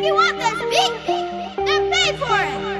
If you want this beat, then pay for it.